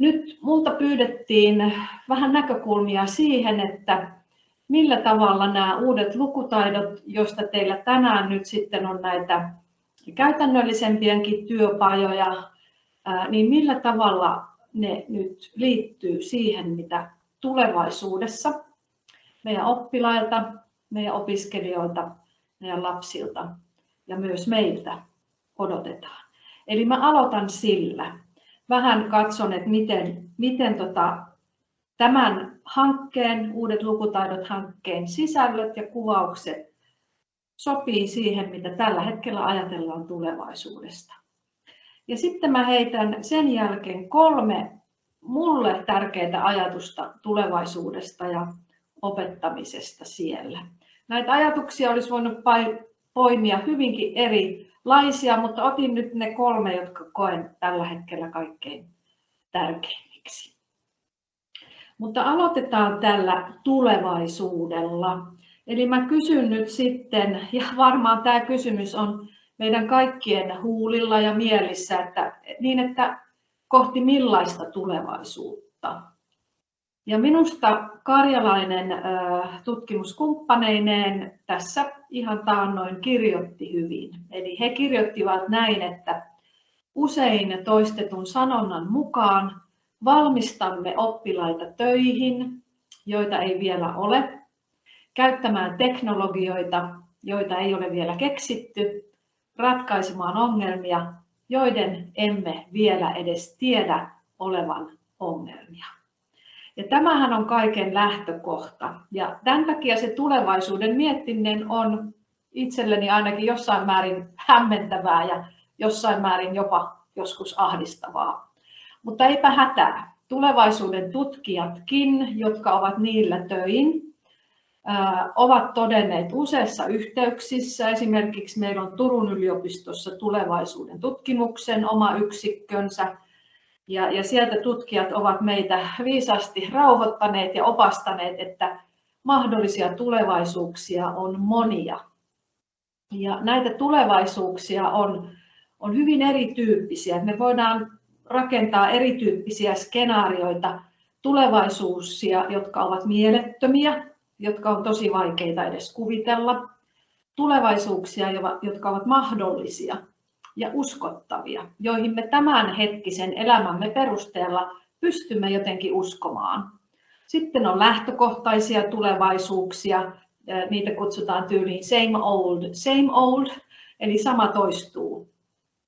nyt multa pyydettiin vähän näkökulmia siihen, että millä tavalla nämä uudet lukutaidot, joista teillä tänään nyt sitten on näitä käytännöllisempiäkin työpajoja, niin millä tavalla ne nyt liittyy siihen, mitä tulevaisuudessa meidän oppilailta, meidän opiskelijoilta, meidän lapsilta ja myös meiltä odotetaan. Eli mä aloitan sillä. Vähän katson, että miten, miten tota, tämän hankkeen, Uudet lukutaidot hankkeen sisällöt ja kuvaukset sopii siihen, mitä tällä hetkellä ajatellaan tulevaisuudesta. Ja sitten mä heitän sen jälkeen kolme mulle tärkeää ajatusta tulevaisuudesta ja opettamisesta siellä. Näitä ajatuksia olisi voinut poimia hyvinkin erilaisia, mutta otin nyt ne kolme, jotka koen tällä hetkellä kaikkein tärkeimmiksi. Mutta aloitetaan tällä tulevaisuudella. Eli mä kysyn nyt sitten, ja varmaan tämä kysymys on meidän kaikkien huulilla ja mielissä, että, niin että kohti millaista tulevaisuutta. Ja minusta karjalainen tutkimuskumppaneineen tässä ihan taannoin kirjoitti hyvin. Eli he kirjoittivat näin, että usein toistetun sanonnan mukaan valmistamme oppilaita töihin, joita ei vielä ole, käyttämään teknologioita, joita ei ole vielä keksitty, ratkaisemaan ongelmia, joiden emme vielä edes tiedä olevan ongelmia. Ja tämähän on kaiken lähtökohta. Ja tämän takia se tulevaisuuden miettiminen on itselleni ainakin jossain määrin hämmentävää ja jossain määrin jopa joskus ahdistavaa. Mutta eipä hätää. Tulevaisuuden tutkijatkin, jotka ovat niillä töin, ovat todenneet useissa yhteyksissä. Esimerkiksi meillä on Turun yliopistossa tulevaisuuden tutkimuksen oma yksikkönsä. Ja, ja sieltä tutkijat ovat meitä viisasti rauhoittaneet ja opastaneet, että mahdollisia tulevaisuuksia on monia. Ja näitä tulevaisuuksia on, on hyvin erityyppisiä. Me voidaan rakentaa erityyppisiä skenaarioita, tulevaisuuksia, jotka ovat mielettömiä, jotka on tosi vaikeita edes kuvitella, tulevaisuuksia, jotka ovat mahdollisia ja uskottavia, joihin me tämän hetkisen elämämme perusteella pystymme jotenkin uskomaan. Sitten on lähtökohtaisia tulevaisuuksia, niitä kutsutaan tyyliin same old, same old, eli sama toistuu.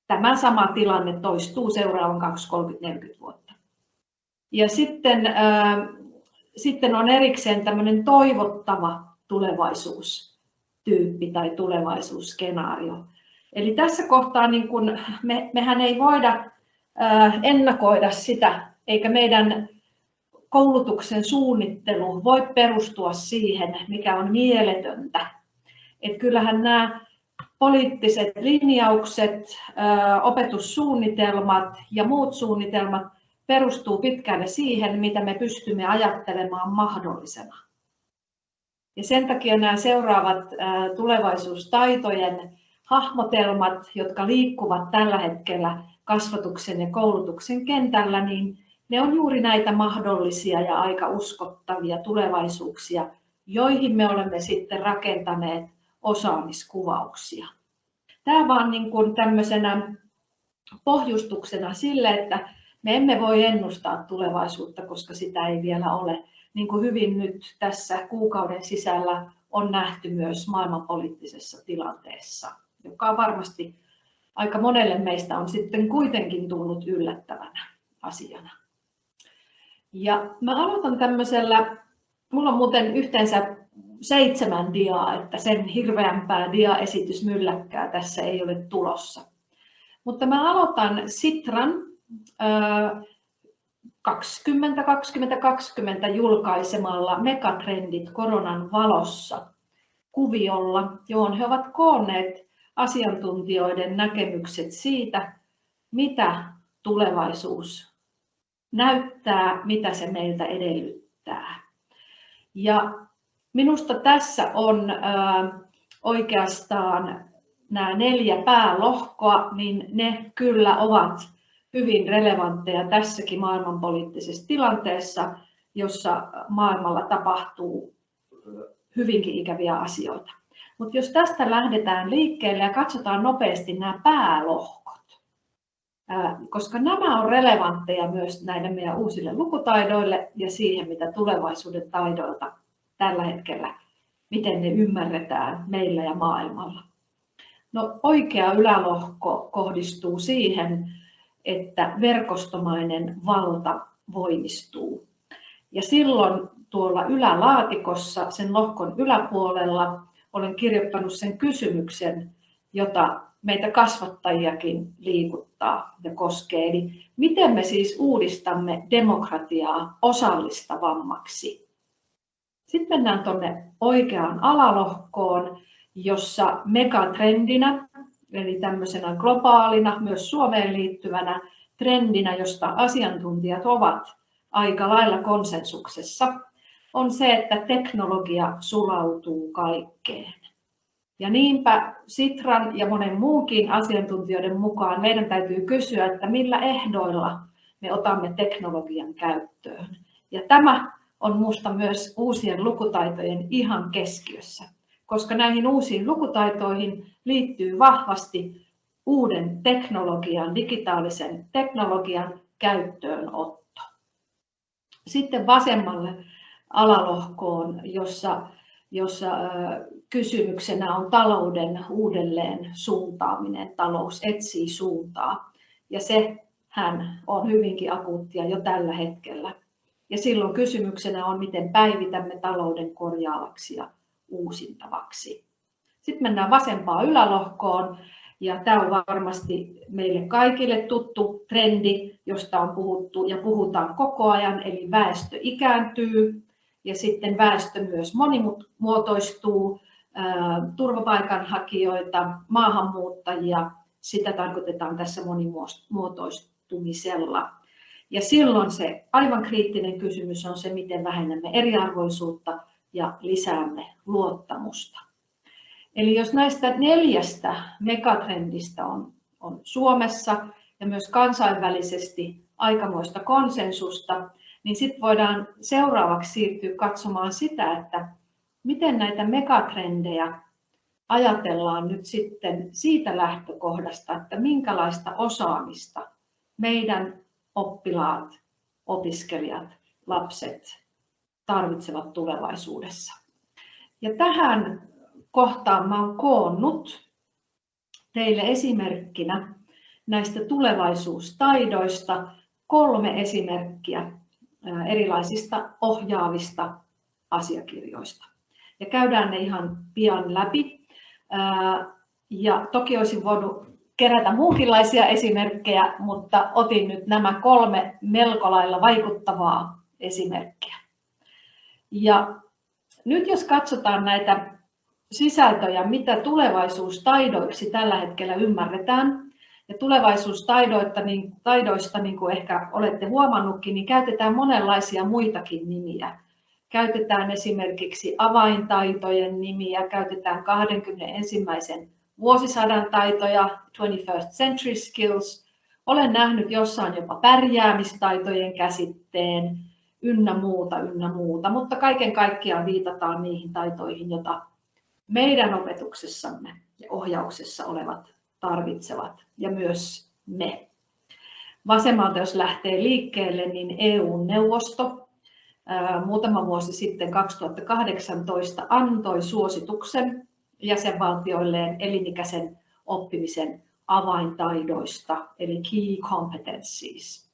Tämä sama tilanne toistuu seuraavan 20, 30, 40 vuotta. Ja sitten sitten on erikseen tämmöinen toivottava tulevaisuustyyppi tai tulevaisuusskenaario. Eli tässä kohtaa niin kun me, mehän ei voida ennakoida sitä, eikä meidän koulutuksen suunnittelu voi perustua siihen, mikä on mieletöntä. Et kyllähän nämä poliittiset linjaukset, opetussuunnitelmat ja muut suunnitelmat perustuu pitkälle siihen, mitä me pystymme ajattelemaan mahdollisena. Ja sen takia nämä seuraavat tulevaisuustaitojen hahmotelmat, jotka liikkuvat tällä hetkellä kasvatuksen ja koulutuksen kentällä, niin ne on juuri näitä mahdollisia ja aika uskottavia tulevaisuuksia, joihin me olemme sitten rakentaneet osaamiskuvauksia. Tämä vaan niin kuin tämmöisenä pohjustuksena sille, että me emme voi ennustaa tulevaisuutta, koska sitä ei vielä ole. Niin kuin hyvin nyt tässä kuukauden sisällä on nähty myös maailmanpoliittisessa tilanteessa, joka varmasti aika monelle meistä on sitten kuitenkin tullut yllättävänä asiana. Ja mä aloitan tämmöisellä, mulla on muuten yhteensä seitsemän diaa, että sen hirveämpää diaesitysmylläkkää tässä ei ole tulossa. Mutta mä aloitan Sitran 2020 julkaisemalla Megatrendit koronan valossa kuviolla, johon he ovat koonneet asiantuntijoiden näkemykset siitä, mitä tulevaisuus näyttää, mitä se meiltä edellyttää. Ja minusta tässä on oikeastaan nämä neljä päälohkoa, niin ne kyllä ovat hyvin relevantteja tässäkin maailmanpoliittisessa tilanteessa, jossa maailmalla tapahtuu hyvinkin ikäviä asioita. Mutta jos tästä lähdetään liikkeelle ja katsotaan nopeasti nämä päälohkot, koska nämä on relevantteja myös näille meidän uusille lukutaidoille ja siihen, mitä tulevaisuuden taidoilta tällä hetkellä, miten ne ymmärretään meillä ja maailmalla. No, oikea ylälohko kohdistuu siihen, että verkostomainen valta voimistuu. Ja silloin tuolla ylälaatikossa, sen lohkon yläpuolella, olen kirjoittanut sen kysymyksen, jota meitä kasvattajiakin liikuttaa ja koskee. Eli miten me siis uudistamme demokratiaa osallistavammaksi? Sitten mennään tuonne oikeaan alalohkoon, jossa megatrendinä, eli tämmöisenä globaalina, myös Suomeen liittyvänä trendinä, josta asiantuntijat ovat aika lailla konsensuksessa, on se, että teknologia sulautuu kaikkeen. Ja niinpä Sitran ja monen muunkin asiantuntijoiden mukaan meidän täytyy kysyä, että millä ehdoilla me otamme teknologian käyttöön. Ja tämä on minusta myös uusien lukutaitojen ihan keskiössä, koska näihin uusiin lukutaitoihin liittyy vahvasti uuden teknologian, digitaalisen teknologian käyttöönotto. Sitten vasemmalle alalohkoon, jossa, jossa kysymyksenä on talouden uudelleen suuntaaminen. Talous etsii suuntaa ja se hän on hyvinkin akuuttia jo tällä hetkellä. Ja silloin kysymyksenä on, miten päivitämme talouden korjaavaksi ja uusintavaksi. Sitten mennään vasempaan ylälohkoon. Ja tämä on varmasti meille kaikille tuttu trendi, josta on puhuttu ja puhutaan koko ajan, eli väestö ikääntyy ja sitten väestö myös monimuotoistuu, turvapaikanhakijoita, maahanmuuttajia, sitä tarkoitetaan tässä monimuotoistumisella. Ja silloin se aivan kriittinen kysymys on se, miten vähennämme eriarvoisuutta ja lisäämme luottamusta. Eli jos näistä neljästä megatrendistä on, on Suomessa ja myös kansainvälisesti aikamoista konsensusta, niin sitten voidaan seuraavaksi siirtyä katsomaan sitä, että miten näitä megatrendejä ajatellaan nyt sitten siitä lähtökohdasta, että minkälaista osaamista meidän oppilaat, opiskelijat, lapset tarvitsevat tulevaisuudessa. Ja tähän kohtaan olen koonnut teille esimerkkinä näistä tulevaisuustaidoista kolme esimerkkiä erilaisista ohjaavista asiakirjoista. Ja käydään ne ihan pian läpi. Ja toki olisin voinut kerätä muunkinlaisia esimerkkejä, mutta otin nyt nämä kolme melko lailla vaikuttavaa esimerkkiä. Ja nyt jos katsotaan näitä sisältöjä, mitä tulevaisuustaidoiksi tällä hetkellä ymmärretään, ja tulevaisuustaidoista, niin, taidoista, niin kuin ehkä olette huomannutkin, niin käytetään monenlaisia muitakin nimiä. Käytetään esimerkiksi avaintaitojen nimiä, käytetään 21. vuosisadan taitoja, 21st century skills. Olen nähnyt jossain jopa pärjäämistaitojen käsitteen, ynnä muuta, ynnä muuta, mutta kaiken kaikkiaan viitataan niihin taitoihin, joita meidän opetuksessamme ja ohjauksessa olevat tarvitsevat ja myös me. Vasemmalta jos lähtee liikkeelle, niin EU-neuvosto muutama vuosi sitten 2018 antoi suosituksen jäsenvaltioilleen elinikäisen oppimisen avaintaidoista, eli key competencies.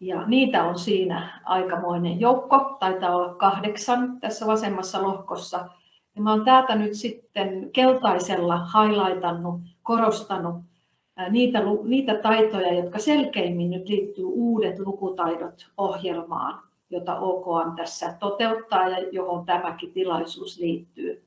Ja niitä on siinä aikamoinen joukko, taitaa olla kahdeksan tässä vasemmassa lohkossa. Ja mä olen täältä nyt sitten keltaisella highlightannut korostanut niitä, niitä taitoja, jotka selkeimmin nyt liittyy uudet lukutaidot ohjelmaan, jota OKM tässä toteuttaa ja johon tämäkin tilaisuus liittyy.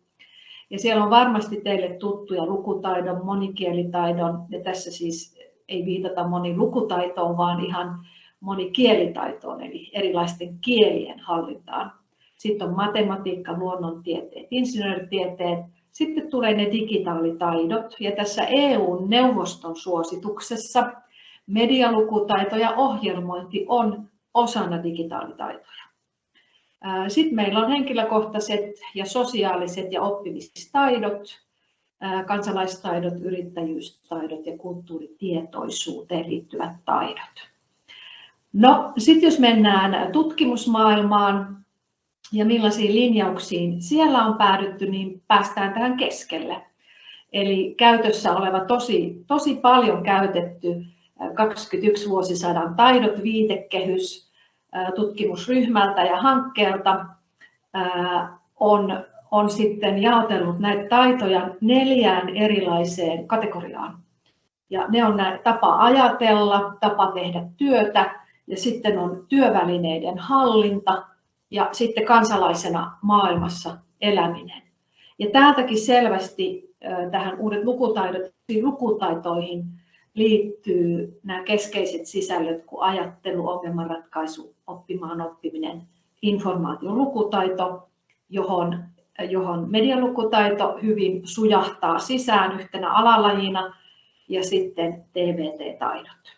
Ja siellä on varmasti teille tuttuja lukutaidon, monikielitaidon, ja tässä siis ei viitata monilukutaitoon, vaan ihan monikielitaitoon, eli erilaisten kielien hallintaan. Sitten on matematiikka, luonnontieteet, insinööritieteet, sitten tulee ne digitaalitaidot ja tässä EU-neuvoston suosituksessa medialukutaito ja ohjelmointi on osana digitaalitaitoja. Sitten meillä on henkilökohtaiset ja sosiaaliset ja oppimistaidot, kansalaistaidot, yrittäjyystaidot ja kulttuuritietoisuuteen liittyvät taidot. No, sitten jos mennään tutkimusmaailmaan ja millaisiin linjauksiin siellä on päädytty, niin päästään tähän keskelle. Eli käytössä oleva tosi, tosi paljon käytetty 21 vuosisadan taidot viitekehys tutkimusryhmältä ja hankkeelta on, on sitten jaotellut näitä taitoja neljään erilaiseen kategoriaan. Ja ne on näitä tapa ajatella, tapa tehdä työtä ja sitten on työvälineiden hallinta ja sitten kansalaisena maailmassa eläminen. Ja täältäkin selvästi tähän uudet lukutaidot, lukutaitoihin liittyy nämä keskeiset sisällöt kuin ajattelu, ongelmanratkaisu, oppimaan oppiminen, informaation lukutaito, johon, johon medialukutaito hyvin sujahtaa sisään yhtenä alalajina ja sitten TVT-taidot.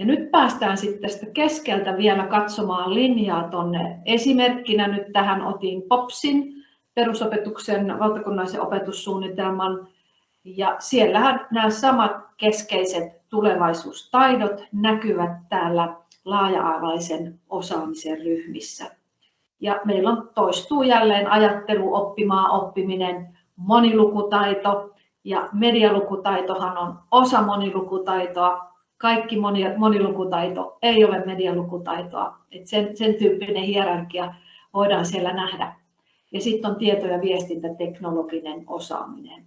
Ja nyt päästään sitten tästä keskeltä vielä katsomaan linjaa tuonne. Esimerkkinä nyt tähän otin POPSin, perusopetuksen valtakunnallisen opetussuunnitelman. Ja siellähän nämä samat keskeiset tulevaisuustaidot näkyvät täällä laaja-alaisen osaamisen ryhmissä. Ja meillä on toistuu jälleen ajattelu, oppimaa, oppiminen, monilukutaito ja medialukutaitohan on osa monilukutaitoa. Kaikki monilukutaito ei ole medialukutaitoa. Et sen, sen tyyppinen hierarkia voidaan siellä nähdä. Ja sitten on tieto- ja viestintäteknologinen osaaminen.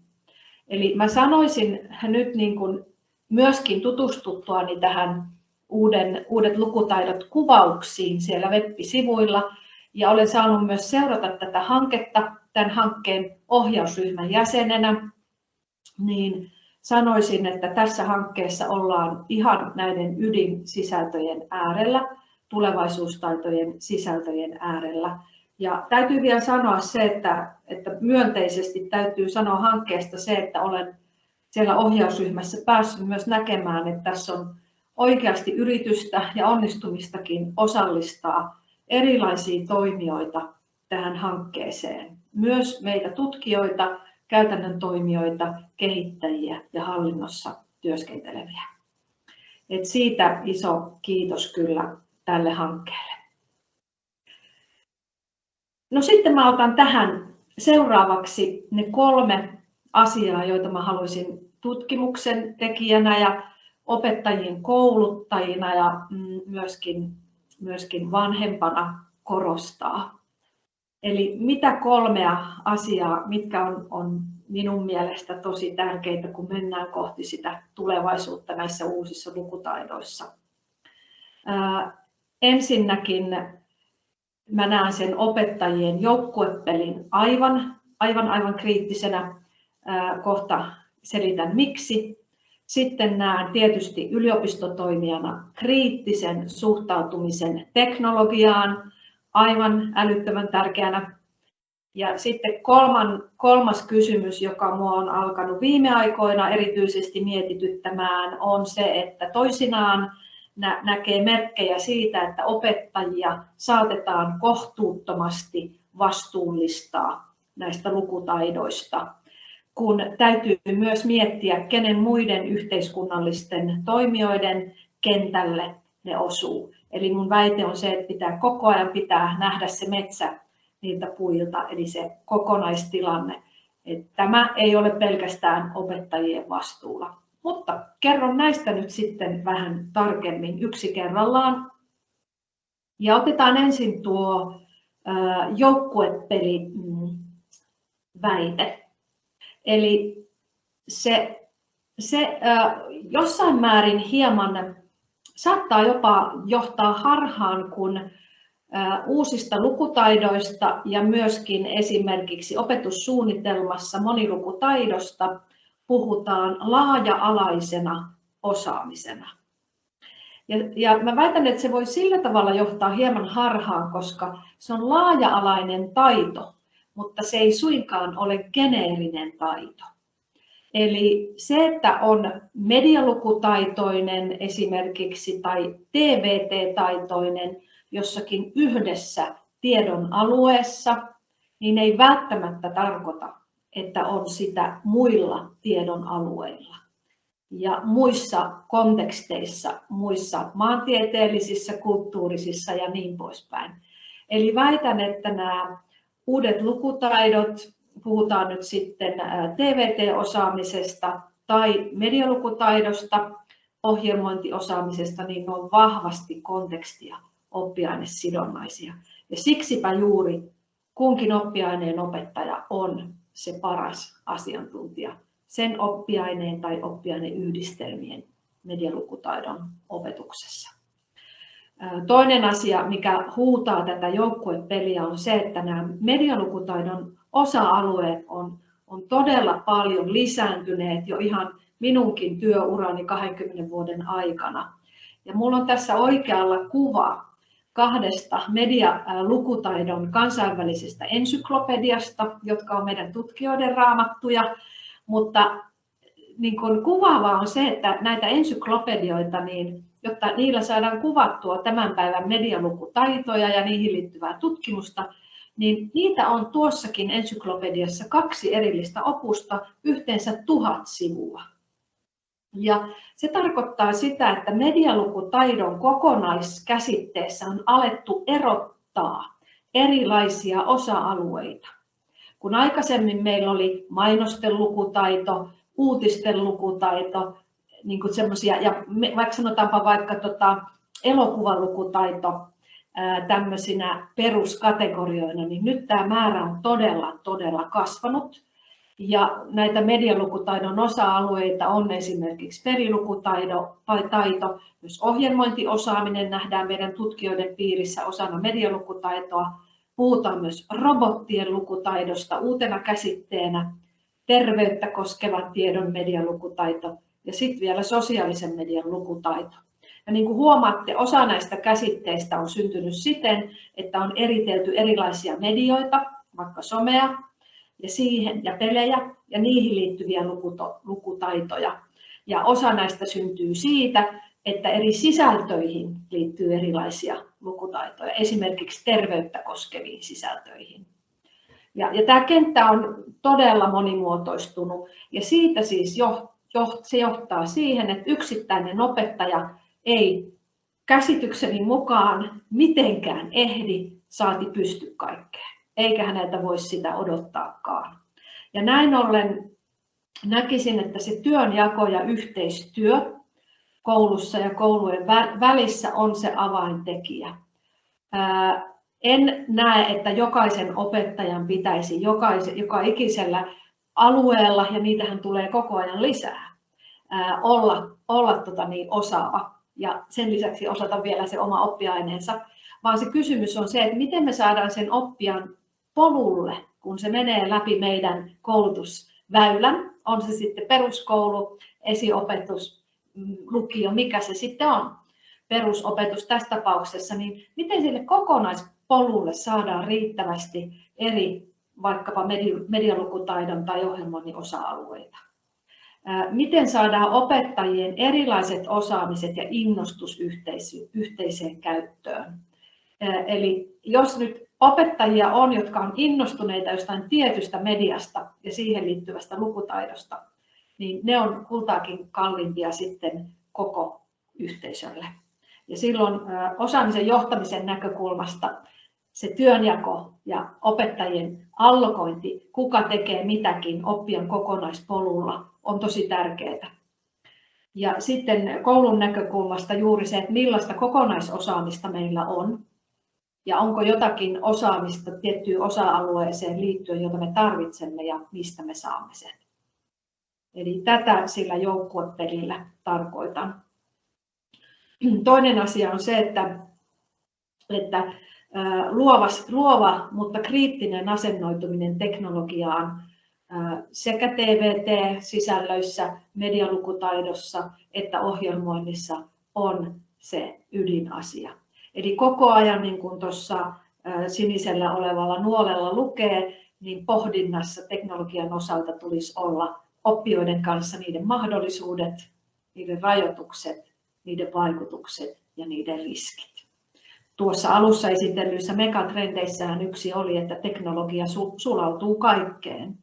Eli mä sanoisin nyt niin kuin myöskin tutustuttuani tähän uuden, uudet lukutaidot kuvauksiin siellä web-sivuilla. Ja olen saanut myös seurata tätä hanketta tämän hankkeen ohjausryhmän jäsenenä. Niin sanoisin, että tässä hankkeessa ollaan ihan näiden ydinsisältöjen äärellä, tulevaisuustaitojen sisältöjen äärellä. Ja täytyy vielä sanoa se, että, että myönteisesti täytyy sanoa hankkeesta se, että olen siellä ohjausryhmässä päässyt myös näkemään, että tässä on oikeasti yritystä ja onnistumistakin osallistaa erilaisia toimijoita tähän hankkeeseen. Myös meitä tutkijoita, käytännön toimijoita, kehittäjiä ja hallinnossa työskenteleviä. Et siitä iso kiitos kyllä tälle hankkeelle. No sitten mä otan tähän seuraavaksi ne kolme asiaa, joita mä haluaisin tutkimuksen tekijänä ja opettajien kouluttajina ja mm, myöskin, myöskin vanhempana korostaa. Eli mitä kolmea asiaa, mitkä on, on minun mielestä tosi tärkeitä, kun mennään kohti sitä tulevaisuutta näissä uusissa lukutaidoissa. Ää, ensinnäkin mä näen sen opettajien joukkuepelin aivan, aivan, aivan kriittisenä. Kohta selitän miksi. Sitten näen tietysti yliopistotoimijana kriittisen suhtautumisen teknologiaan, aivan älyttömän tärkeänä. Ja sitten kolman, kolmas kysymys, joka minua on alkanut viime aikoina erityisesti mietityttämään, on se, että toisinaan nä- näkee merkkejä siitä, että opettajia saatetaan kohtuuttomasti vastuullistaa näistä lukutaidoista, kun täytyy myös miettiä, kenen muiden yhteiskunnallisten toimijoiden kentälle ne osuu. Eli mun väite on se, että pitää koko ajan pitää nähdä se metsä niiltä puilta, eli se kokonaistilanne. Että tämä ei ole pelkästään opettajien vastuulla. Mutta kerron näistä nyt sitten vähän tarkemmin yksi kerrallaan. Ja otetaan ensin tuo joukkuepeli mm, väite. Eli se, se jossain määrin hieman saattaa jopa johtaa harhaan, kun uusista lukutaidoista ja myöskin esimerkiksi opetussuunnitelmassa monilukutaidosta puhutaan laaja-alaisena osaamisena. Ja, ja mä väitän, että se voi sillä tavalla johtaa hieman harhaan, koska se on laaja-alainen taito, mutta se ei suinkaan ole geneerinen taito. Eli se, että on medialukutaitoinen esimerkiksi tai TVT-taitoinen jossakin yhdessä tiedon alueessa, niin ei välttämättä tarkoita, että on sitä muilla tiedon alueilla ja muissa konteksteissa, muissa maantieteellisissä, kulttuurisissa ja niin poispäin. Eli väitän, että nämä uudet lukutaidot, puhutaan nyt sitten TVT-osaamisesta tai medialukutaidosta, ohjelmointiosaamisesta, niin ne on vahvasti kontekstia oppiainesidonnaisia. Ja siksipä juuri kunkin oppiaineen opettaja on se paras asiantuntija sen oppiaineen tai oppiaineyhdistelmien medialukutaidon opetuksessa. Toinen asia, mikä huutaa tätä joukkuepeliä, on se, että nämä medialukutaidon osa-alueet on, on todella paljon lisääntyneet jo ihan minunkin työurani 20 vuoden aikana. Ja minulla on tässä oikealla kuva kahdesta medialukutaidon kansainvälisestä ensyklopediasta, jotka on meidän tutkijoiden raamattuja. Mutta niin kuin kuvaavaa on se, että näitä ensyklopedioita, niin, jotta niillä saadaan kuvattua tämän päivän medialukutaitoja ja niihin liittyvää tutkimusta, niin niitä on tuossakin ensyklopediassa kaksi erillistä opusta, yhteensä tuhat sivua. Ja se tarkoittaa sitä, että medialukutaidon kokonaiskäsitteessä on alettu erottaa erilaisia osa-alueita. Kun aikaisemmin meillä oli mainosten lukutaito, uutisten lukutaito, niin kuin ja vaikka sanotaanpa vaikka tota, elokuvalukutaito tämmöisinä peruskategorioina, niin nyt tämä määrä on todella, todella kasvanut. Ja näitä medialukutaidon osa-alueita on esimerkiksi perilukutaito, taito, myös ohjelmointiosaaminen nähdään meidän tutkijoiden piirissä osana medialukutaitoa. Puhutaan myös robottien lukutaidosta uutena käsitteenä, terveyttä koskevan tiedon medialukutaito ja sitten vielä sosiaalisen median lukutaito. Ja niin kuin huomaatte, osa näistä käsitteistä on syntynyt siten, että on eritelty erilaisia medioita, vaikka somea, ja siihen ja pelejä ja niihin liittyviä lukutaitoja. Ja osa näistä syntyy siitä, että eri sisältöihin liittyy erilaisia lukutaitoja, esimerkiksi terveyttä koskeviin sisältöihin. Ja, ja tämä kenttä on todella monimuotoistunut ja siitä siis jo, jo, se johtaa siihen, että yksittäinen opettaja ei käsitykseni mukaan mitenkään ehdi saati pysty kaikkeen eikä häneltä voi sitä odottaakaan. Ja näin ollen näkisin, että se työnjako ja yhteistyö koulussa ja koulujen välissä on se avaintekijä. En näe, että jokaisen opettajan pitäisi jokaisen, joka ikisellä alueella, ja niitähän tulee koko ajan lisää, olla, olla tota niin, osaava ja sen lisäksi osata vielä se oma oppiaineensa, vaan se kysymys on se, että miten me saadaan sen oppijan polulle, kun se menee läpi meidän koulutusväylän, on se sitten peruskoulu, esiopetus, lukio, mikä se sitten on, perusopetus tässä tapauksessa, niin miten sille kokonaispolulle saadaan riittävästi eri vaikkapa medialukutaidon tai ohjelmoinnin osa-alueita. Miten saadaan opettajien erilaiset osaamiset ja innostus yhteiseen käyttöön? Eli jos nyt opettajia on, jotka on innostuneita jostain tietystä mediasta ja siihen liittyvästä lukutaidosta, niin ne on kultaakin kalliimpia sitten koko yhteisölle. Ja silloin osaamisen johtamisen näkökulmasta se työnjako ja opettajien allokointi, kuka tekee mitäkin oppijan kokonaispolulla, on tosi tärkeää. Ja sitten koulun näkökulmasta juuri se, että millaista kokonaisosaamista meillä on, ja onko jotakin osaamista tiettyyn osa-alueeseen liittyen, jota me tarvitsemme ja mistä me saamme sen. Eli tätä sillä joukkuepelillä tarkoitan. Toinen asia on se, että, että luova, luova, mutta kriittinen asennoituminen teknologiaan sekä TVT-sisällöissä, medialukutaidossa että ohjelmoinnissa on se ydinasia. Eli koko ajan, niin kuin tuossa sinisellä olevalla nuolella lukee, niin pohdinnassa teknologian osalta tulisi olla oppijoiden kanssa niiden mahdollisuudet, niiden rajoitukset, niiden vaikutukset ja niiden riskit. Tuossa alussa esitellyissä megatrendeissähän yksi oli, että teknologia sulautuu kaikkeen,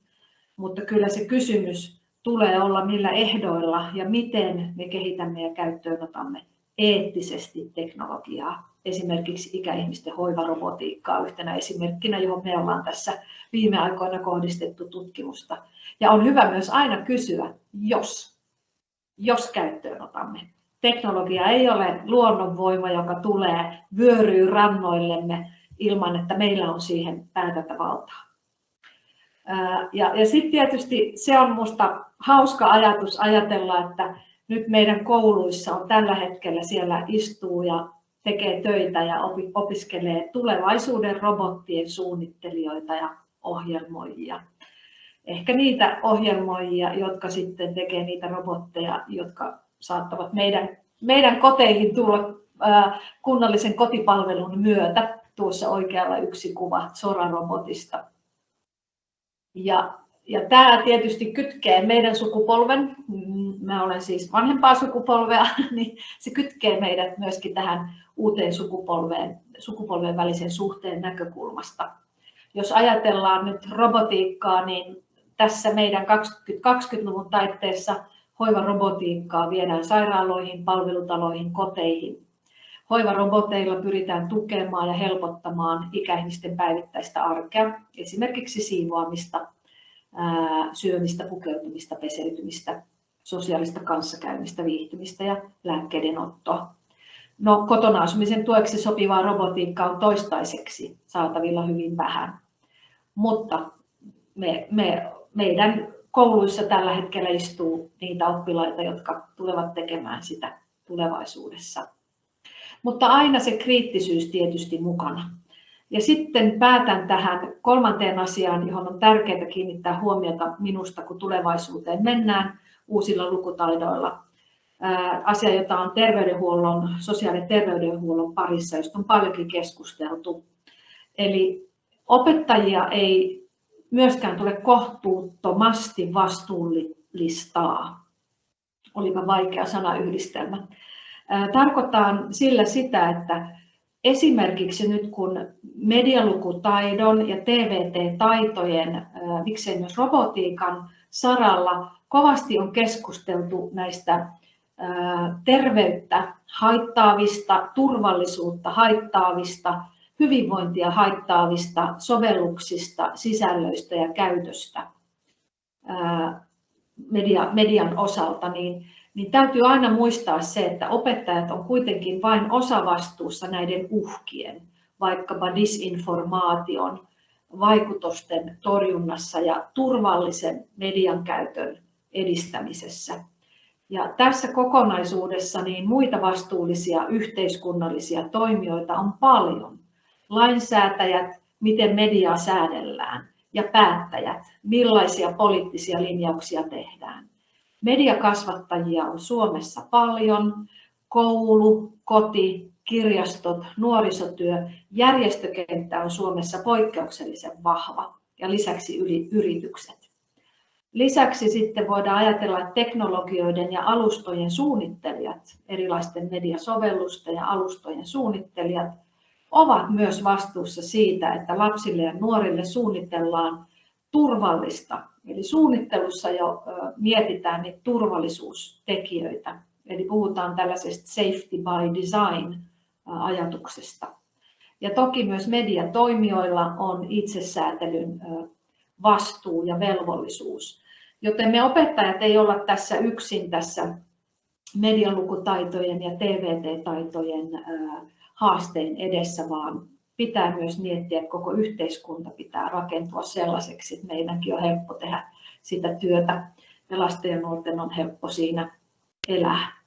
mutta kyllä se kysymys tulee olla millä ehdoilla ja miten me kehitämme ja käyttöönotamme eettisesti teknologiaa. Esimerkiksi ikäihmisten hoivarobotiikkaa yhtenä esimerkkinä, johon me ollaan tässä viime aikoina kohdistettu tutkimusta. Ja on hyvä myös aina kysyä, jos, jos käyttöönotamme. Teknologia ei ole luonnonvoima, joka tulee vyöryy rannoillemme ilman, että meillä on siihen päätäntävaltaa. Ja, ja sitten tietysti se on minusta hauska ajatus ajatella, että nyt meidän kouluissa on tällä hetkellä siellä istuu ja tekee töitä ja opiskelee tulevaisuuden robottien suunnittelijoita ja ohjelmoijia. Ehkä niitä ohjelmoijia, jotka sitten tekee niitä robotteja, jotka saattavat meidän, meidän koteihin tulla kunnallisen kotipalvelun myötä. Tuossa oikealla yksi kuva Zora-robotista. Ja, ja tämä tietysti kytkee meidän sukupolven, mä olen siis vanhempaa sukupolvea, niin se kytkee meidät myöskin tähän uuteen sukupolveen, sukupolven välisen suhteen näkökulmasta. Jos ajatellaan nyt robotiikkaa, niin tässä meidän 2020-luvun taitteessa hoivarobotiikkaa viedään sairaaloihin, palvelutaloihin, koteihin. Hoivaroboteilla pyritään tukemaan ja helpottamaan ikäihmisten päivittäistä arkea, esimerkiksi siivoamista, syömistä, pukeutumista, peseytymistä, sosiaalista kanssakäymistä, viihtymistä ja lääkkeiden ottoa. No, kotona asumisen tueksi sopivaa robotiikkaa on toistaiseksi saatavilla hyvin vähän, mutta me, me, meidän kouluissa tällä hetkellä istuu niitä oppilaita, jotka tulevat tekemään sitä tulevaisuudessa. Mutta aina se kriittisyys tietysti mukana. Ja sitten päätän tähän kolmanteen asiaan, johon on tärkeää kiinnittää huomiota minusta, kun tulevaisuuteen mennään uusilla lukutaidoilla. Asia, jota on terveydenhuollon, sosiaali- ja terveydenhuollon parissa, josta on paljonkin keskusteltu. Eli opettajia ei myöskään tule kohtuuttomasti vastuullistaa. Olipa vaikea sanayhdistelmä. Tarkoittaa sillä sitä, että esimerkiksi nyt kun medialukutaidon ja TVT-taitojen, miksei myös robotiikan saralla kovasti on keskusteltu näistä terveyttä haittaavista, turvallisuutta haittaavista hyvinvointia haittaavista sovelluksista, sisällöistä ja käytöstä media, median osalta, niin, niin täytyy aina muistaa se, että opettajat on kuitenkin vain osavastuussa näiden uhkien, vaikkapa disinformaation, vaikutusten torjunnassa ja turvallisen median käytön edistämisessä. Ja tässä kokonaisuudessa niin muita vastuullisia yhteiskunnallisia toimijoita on paljon lainsäätäjät, miten mediaa säädellään ja päättäjät, millaisia poliittisia linjauksia tehdään. Mediakasvattajia on Suomessa paljon, koulu, koti, kirjastot, nuorisotyö, järjestökenttä on Suomessa poikkeuksellisen vahva ja lisäksi yritykset. Lisäksi sitten voidaan ajatella, että teknologioiden ja alustojen suunnittelijat, erilaisten mediasovellusten ja alustojen suunnittelijat ovat myös vastuussa siitä, että lapsille ja nuorille suunnitellaan turvallista. Eli suunnittelussa jo mietitään niitä turvallisuustekijöitä. Eli puhutaan tällaisesta safety by design ajatuksesta. Ja toki myös mediatoimijoilla on itsesäätelyn vastuu ja velvollisuus. Joten me opettajat ei olla tässä yksin tässä medialukutaitojen ja TVT-taitojen haasteen edessä, vaan pitää myös miettiä, että koko yhteiskunta pitää rakentua sellaiseksi, että meidänkin on helppo tehdä sitä työtä ja lasten ja nuorten on helppo siinä elää.